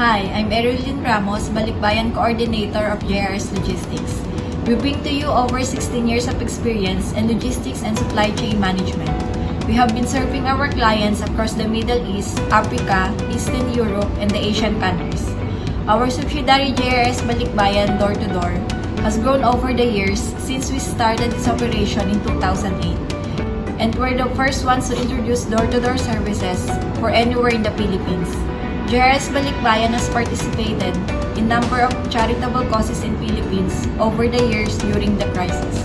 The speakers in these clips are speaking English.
I'm Erilyn Ramos, Balikbayan Coordinator of JRS Logistics. We bring to you over 16 years of experience in logistics and supply chain management. We have been serving our clients across the Middle East, Africa, Eastern Europe, and the Asian countries. Our subsidiary JRS Balikbayan Door to Door has grown over the years since we started its operation in 2008. And we're the first ones to introduce door-to-door services for anywhere in the Philippines. JRS Balikbayan has participated in number of charitable causes in Philippines over the years during the crisis.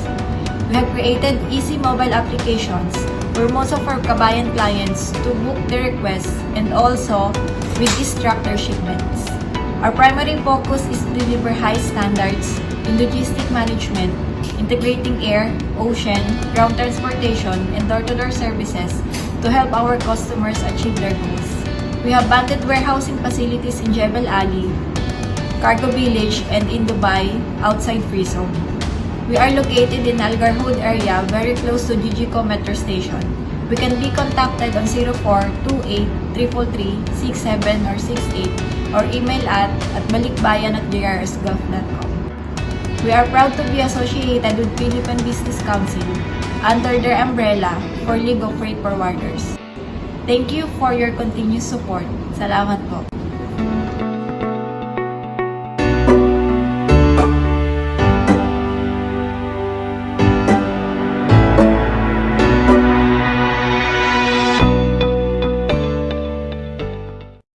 We have created easy mobile applications where most of our kabayan clients to book their requests and also with distract their shipments. Our primary focus is to deliver high standards in logistic management, integrating air, ocean, ground transportation, and door-to-door services to help our customers achieve their goals. We have banded warehousing facilities in Jebel Ali, Cargo Village, and in Dubai, outside Free Zone. We are located in Al Garhoud area, very close to GGCO Metro Station. We can be contacted on 0428-333-67 or 68 or email at at at. We are proud to be associated with Philippine Business Council under their umbrella for League of Freight Forwarders. Thank you for your continued support. Salamat po.